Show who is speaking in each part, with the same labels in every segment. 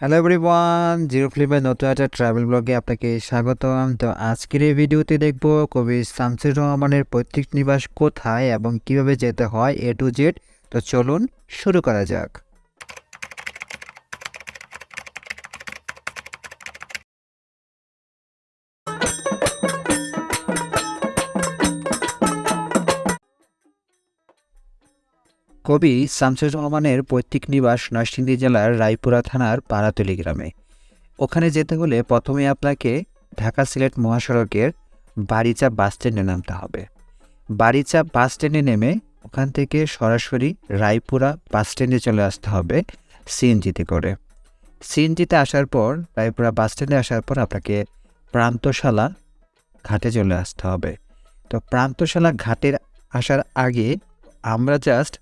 Speaker 1: Hello everyone zero ফ্লিপের নতুন একটা travel ব্লগে আপনাকে স্বাগতম। তো আজকের এই ভিডিওতে দেখব কবি শামসুর রহমানের পৈতৃক নিবাস কোথায় এবং কীভাবে যেতে হয় এ টু জেড তো চলুন শুরু করা যাক। কবি শামসুর রহমানের পৈতৃক নিবাস নরসিংদী জেলার রায়পুরা থানার পাড়াতলি গ্রামে। ওখানে যেতে হলে প্রথমে আপনাকে ঢাকা সিলেট মহাসড়কের বাড়িচা বাস স্ট্যান্ডে নামতে হবে। বাড়িচা বাস স্ট্যান্ডে নেমে ওখান থেকে সরাসরি রায়পুরা বাস স্ট্যান্ডে চলে আসতে হবে সিএনজিতে করে। সিএনজিতে আসার পর, রায়পুরা বাস স্ট্যান্ডে আসার পর আপনাকে প্রান্তশালা ঘাটে চলে আসতে হবে। তো প্রান্তশালা ঘাটের আসার আগে আমরা জাস্ট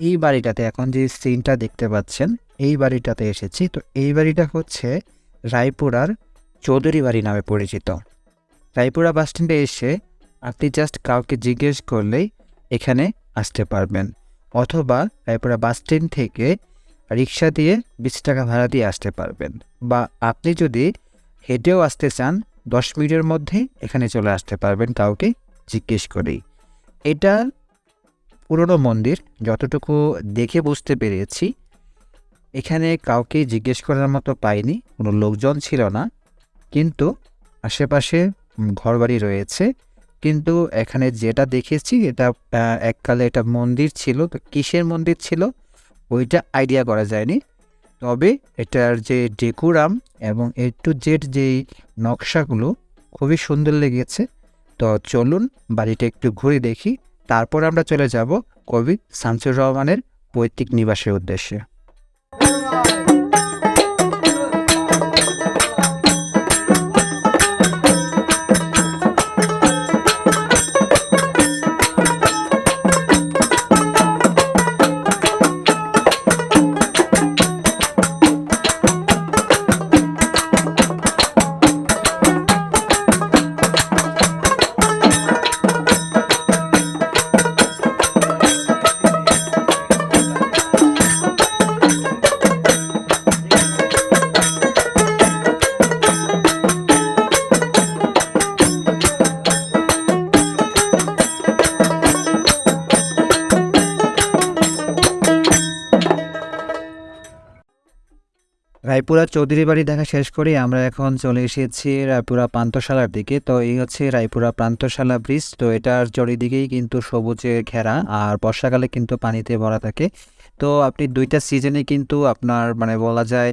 Speaker 1: এই বাড়িটাতে এখন যে সিনটা দেখতে পাচ্ছেন, এই বাড়িটাতে এসেছি। তো এই বাড়িটা হচ্ছে রায়পুরার চৌধুরী বাড়ি নামে পরিচিত। রায়পুরা বাস স্ট্যান্ডে এসে আপনি জাস্ট কাউকে জিজ্ঞেস করলেই এখানে আসতে পারবেন। অথবা রায়পুরা বাস স্ট্যান্ড থেকে রিক্সা দিয়ে বিশ টাকা ভাড়া দিয়ে আসতে পারবেন। বা আপনি যদি হেঁটেও আসতে চান, দশ মিনিটের মধ্যে এখানে চলে আসতে পারবেন কাউকে জিজ্ঞেস করেই। এটা পুরনো মন্দির, যতটুকু দেখে বুঝতে পেরেছি, এখানে কাউকে জিজ্ঞেস করার মতো পাইনি, কোনো লোকজন ছিল না, কিন্তু আশেপাশে ঘরবাড়ি রয়েছে, কিন্তু এখানে যেটা দেখেছি, এটা এককালে এটা মন্দির ছিল, তো কিসের মন্দির ছিল, ওইটা আইডিয়া করা যায়নি, তবে এটার যে ডেকুরাম এবং এ টু জেড যেই নকশাগুলো খুবই সুন্দর লেগেছে, তো চলুন বাড়িটা একটু ঘুরে দেখি। তারপর আমরা চলে যাব কবি শামসুর রহমানের পৈতৃক নিবাসের উদ্দেশ্যে। রায়পুরা চৌধুরী বাড়ি দেখা শেষ করে আমরা এখন চলে এসেছি রায়পুরা প্রান্তশালার দিকে। তো এই হচ্ছে রায়পুরা প্রান্তশালা ব্রিজ। তো এটার চারিদিকেই কিন্তু সবুজে ঘেরা আর বর্ষাকালে কিন্তু পানিতে ভরা থাকে। তো আপনি দুইটা সিজনে কিন্তু আপনার মানে বলা যায়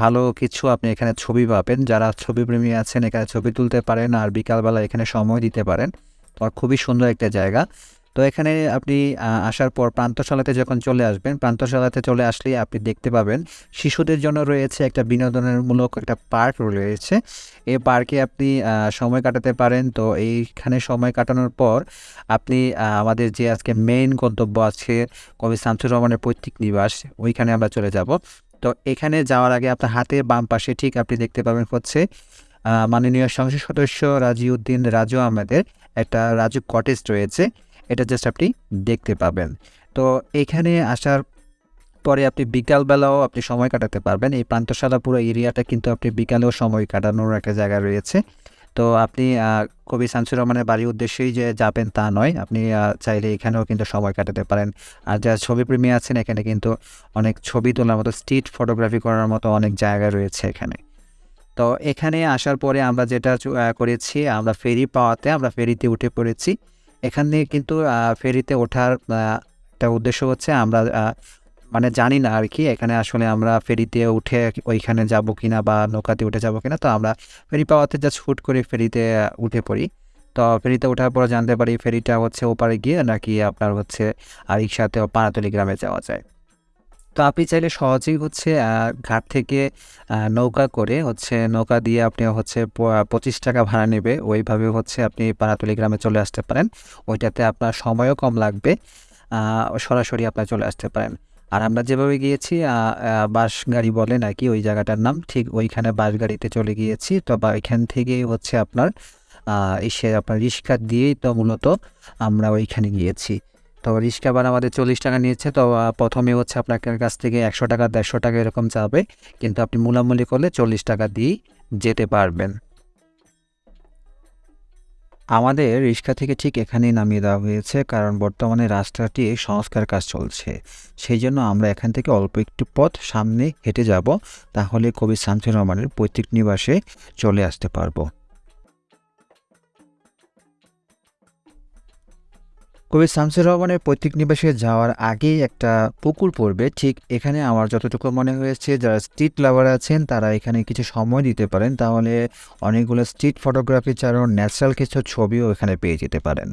Speaker 1: ভালো কিছু আপনি এখানে ছবি পাবেন। যারা ছবি প্রেমী আছেন এখানে ছবি তুলতে পারেন আর বিকালবেলা এখানে সময় দিতে পারেন। তো খুবই সুন্দর একটা জায়গা। তো এখানে আপনি আসার পর প্রান্তশালাতে যখন চলে আসবেন, প্রান্তশালাতে চলে আসলে আপনি দেখতে পাবেন শিশুদের জন্য রয়েছে একটা বিনোদনমূলক একটা পার্ক রয়েছে। এই পার্কে আপনি সময় কাটাতে পারেন। তো এইখানে সময় কাটানোর পর আপনি আমাদের যে আজকে মেইন গন্তব্য আছে কবি শামসুর রহমানের পৈতৃক নিবাস, ওইখানে আমরা চলে যাব। তো এখানে যাওয়ার আগে আপনার হাতে বাম পাশে ঠিক আপনি দেখতে পাবেন হচ্ছে মাননীয় সংসদ সদস্য রাজিউদ্দিন রাজু আহমেদের একটা রাজু কটেজ রয়েছে। এটা জাস্ট আপনি দেখতে পাবেন। তো এখানে আসার পরে আপনি বিকালবেলাও আপনি সময় কাটাতে পারবেন। এই প্রান্তশালা পুরো এরিয়াটা কিন্তু আপনি বিকালেও সময় কাটানোর একটা জায়গা রয়েছে। তো আপনি কবি শামসুর রহমানের বাড়ির উদ্দেশ্যেই যে যাবেন তা নয়। আপনি চাইলে এখানেও কিন্তু সময় কাটাতে পারেন। আর যারা ছবিপ্রেমী আছেন, এখানে কিন্তু অনেক ছবি তোলার মতো, স্ট্রিট ফটোগ্রাফি করার মতো অনেক জায়গা রয়েছে এখানে। তো এখানে আসার পরে আমরা যেটা করেছি, আমরা ফেরি পাওয়াতে, আমরা ফেরিতে উঠে পড়েছি। এখানে কিন্তু ফেরিতে ওঠার একটা উদ্দেশ্য হচ্ছে আমরা মানে জানি না আর কি, এখানে আসলে আমরা ফেরিতে উঠে ওইখানে যাব কিনা বা নৌকাতে উঠে যাব কিনা। তো আমরা ফেরি পাওয়াতে জাস্ট হুট করে ফেরিতে উঠে পড়ি। তো ফেরিতে ওঠার পর জানতে পারি ফেরিটা হচ্ছে ওপারে গিয়ে নাকি আপনার হচ্ছে আর রিক্সাতে পানাতলি গ্রামে যাওয়া যায়। তো আপনি চাইলে সহজেই হচ্ছে ঘাট থেকে নৌকা করে হচ্ছে নৌকা দিয়ে আপনি হচ্ছে পঁচিশ টাকা ভাড়া নেবে। ওইভাবে হচ্ছে আপনি পাড়াতলি গ্রামে চলে আসতে পারেন। ওইটাতে আপনার সময়ও কম লাগবে সরাসরি আপনার চলে আসতে পারেন। আর আমরা যেভাবে গিয়েছি বাস গাড়ি বলে নাকি ওই জায়গাটার নাম, ঠিক ওইখানে বাস গাড়িতে চলে গিয়েছি। তো বা এখান থেকেই হচ্ছে আপনার এসে আপনার রিক্সা দিয়েই তো মূলত আমরা ওইখানে গিয়েছি। তো রিক্সা ভাড়া আমাদের চল্লিশ টাকা নিয়েছে, তো প্রথমে হচ্ছে আপনার কাছ থেকে একশো টাকা, দেড়শো টাকা এরকম চাবে কিন্তু আপনি মূলামূলি করলে চল্লিশ টাকা দিয়েই যেতে পারবেন। আমাদের রিক্সা থেকে ঠিক এখানেই নামিয়ে দেওয়া হয়েছে, কারণ বর্তমানে রাস্তাটি সংস্কার কাজ চলছে। সেই জন্য আমরা এখান থেকে অল্প একটু পথ সামনে হেঁটে যাব, তাহলে কবি শামসুর রহমানের পৈতৃক নিবাসে চলে আসতে পারব। কবি শামসুর রহমানের পৈতৃক নিবাসে যাওয়ার আগেই একটা পুকুর পড়বে। ঠিক এখানে আমার যতটুকু মনে হয়েছে, যারা স্ট্রিট লাভার আছেন, তারা এখানে কিছু সময় দিতে পারেন। তাহলে অনেকগুলো স্ট্রিট ফটোগ্রাফি ছাড়াও ন্যাচারাল কিছু ছবিও এখানে পেয়ে যেতে পারেন।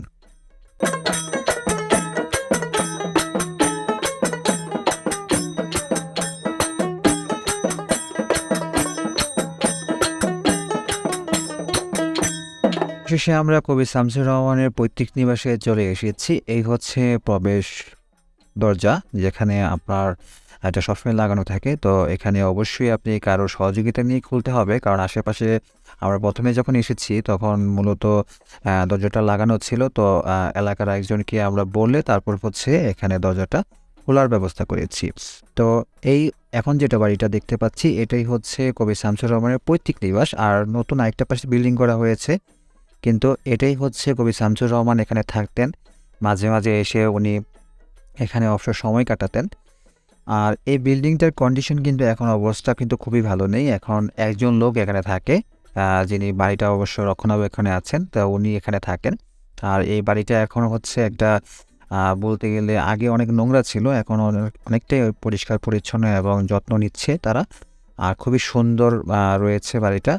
Speaker 1: শেষে আমরা কবি শামসুর রহমানের পৈতৃক নিবাসে চলে এসেছি। এই হচ্ছে প্রবেশ দরজা, যেখানে আপনার এটা সবসময় লাগানো থাকে। তো এখানে অবশ্যই আপনি কারও সহযোগিতা নিয়ে খুলতে হবে, কারণ আশেপাশে আমরা প্রথমে যখন এসেছি, তখন মূলত দরজাটা লাগানো ছিল। তো এলাকার একজনকে আমরা বললে তারপর হচ্ছে এখানে দরজাটা খোলার ব্যবস্থা করেছি। তো এই এখন যেটা বাড়িটা দেখতে পাচ্ছি, এটাই হচ্ছে কবি শামসুর রহমানের পৈতৃক নিবাস। আর নতুন আরেকটা পাশে বিল্ডিং করা হয়েছে। কিন্তু এটাই হচ্ছে কবি শামসুর রহমান এখানে থাকতেন। মাঝে মাঝে এসে উনি এখানে অবসর সময় কাটাতেন। আর এই বিল্ডিংটার কন্ডিশন কিন্তু এখন অবস্থা কিন্তু খুবই ভালো নেই। এখন একজন লোক এখানে থাকে যিনি বাড়িটা অবশ্য রক্ষণাবেক্ষণে আছেন, তা উনি এখানে থাকেন। আর এই বাড়িটা এখন হচ্ছে একটা বলতে গেলে আগে অনেক নোংরা ছিল, এখন অনেকটাই পরিষ্কার পরিচ্ছন্ন এবং যত্ন নিচ্ছে তারা। আর খুবই সুন্দর রয়েছে বাড়িটা।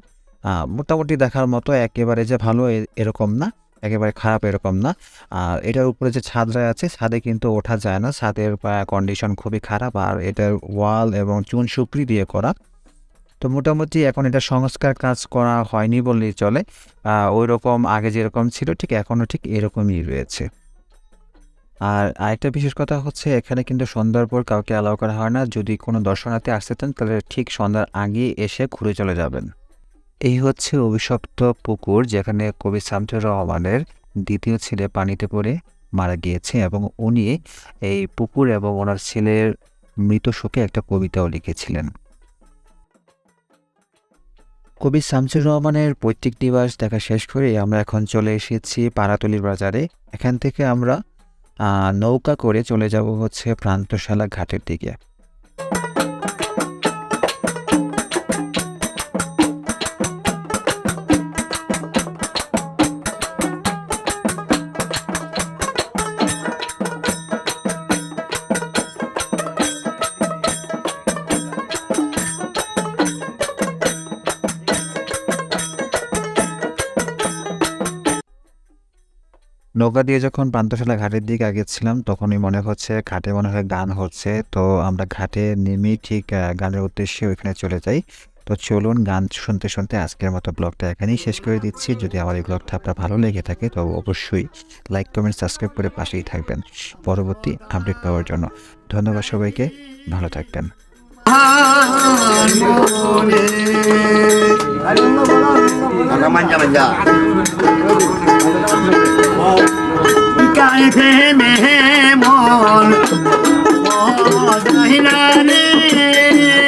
Speaker 1: মোটামুটি দেখার মতো একেবারে যে ভালো এরকম না, একেবারে খারাপ এরকম না। আর এটার উপরে যে ছাদরা আছে, ছাদে কিন্তু ওঠা যায় না। ছাদের কন্ডিশন খুবই খারাপ। আর এটার ওয়াল এবং চুন সুপড়ি দিয়ে করা। তো মোটামুটি এখন এটা সংস্কার কাজ করা হয়নি বললেই চলে। ওই রকম আগে যেরকম ছিল, ঠিক এখনও ঠিক এরকমই রয়েছে। আর আরেকটা বিশেষ কথা হচ্ছে, এখানে কিন্তু সন্ধ্যার পর কাউকে অ্যালাউ করা হয় না। যদি কোনো দর্শনার্থী আসতে চান, তাহলে ঠিক সন্ধ্যার আগে এসে ঘুরে চলে যাবেন। এই হচ্ছে অভিশপ্ত পুকুর যেখানে কবি শামসুর রহমানের দ্বিতীয় ছেলে পানিতে পড়ে মারা গিয়েছে এবং উনি এই পুকুর এবং ওনার ছেলের মৃত শোকে একটা কবিতাও লিখেছিলেন। কবি শামসুর রহমানের পৈতৃক নিবাস দেখা শেষ করে আমরা এখন চলে এসেছি পাড়াতলির বাজারে। এখান থেকে আমরা নৌকা করে চলে যাব হচ্ছে প্রান্তশালা ঘাটের দিকে। নৌকা দিয়ে যখন প্রান্তশালা ঘাটের দিকে আগেছিলাম তখনই মনে হচ্ছে ঘাটে মনে হয় গান হচ্ছে। তো আমরা ঘাটে নেমেই ঠিক গানের উদ্দেশ্যে ওইখানে চলে যাই। তো চলুন গান শুনতে শুনতে আজকের মতো ব্লগটা এখানেই শেষ করে দিচ্ছি। যদি আমার এই ব্লগটা আপনার ভালো লেগে থাকে তো অবশ্যই লাইক কমেন্ট সাবস্ক্রাইব করে পাশেই থাকবেন। পরবর্তী আপডেট পাওয়ার জন্য ধন্যবাদ সবাইকে। ভালো থাকবেন।
Speaker 2: Agak manja-manja.
Speaker 3: গাইতে মেহমন মজাহিলানে কার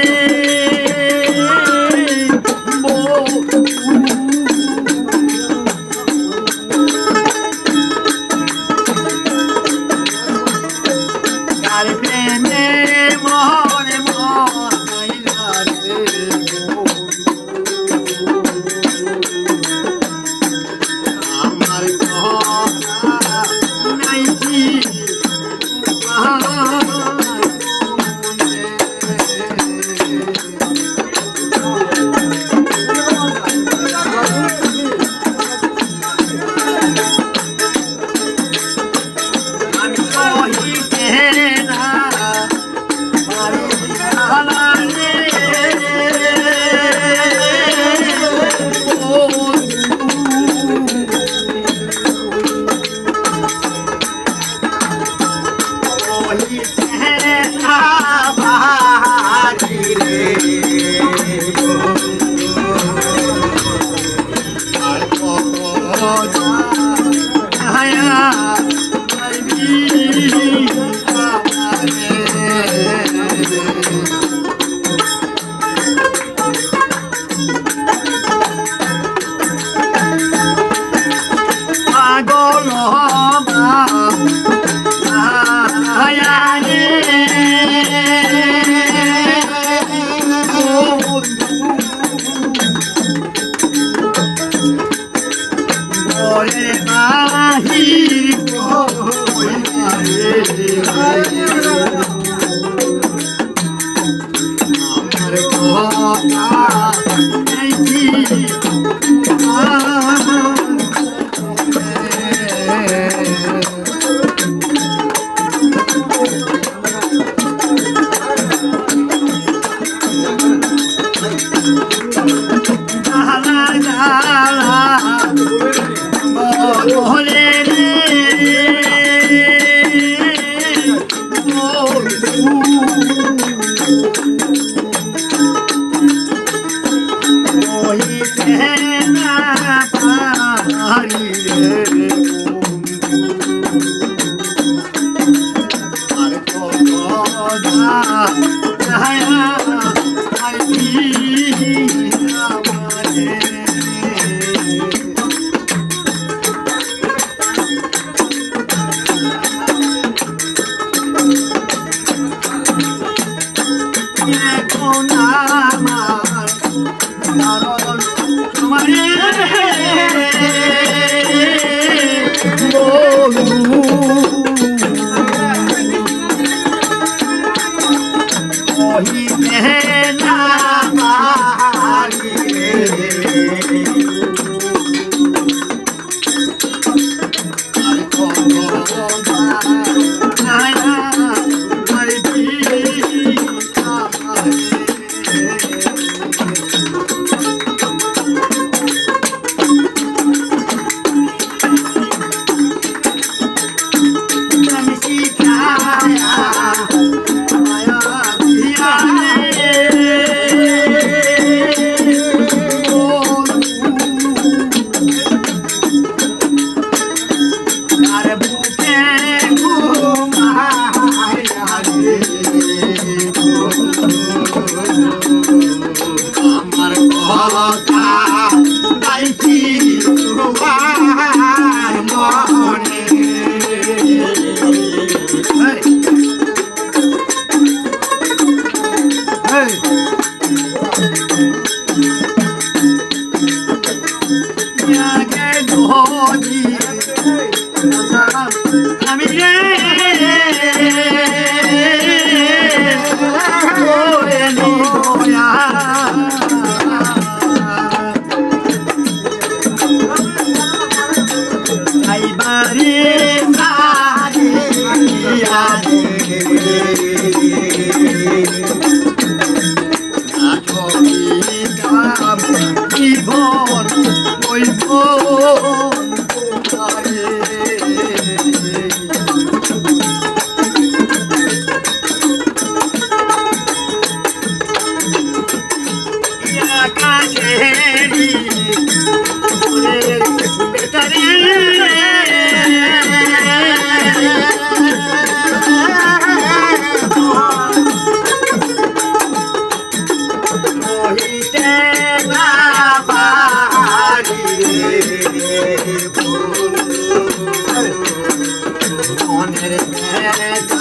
Speaker 3: কথা গাইছি Hare Hare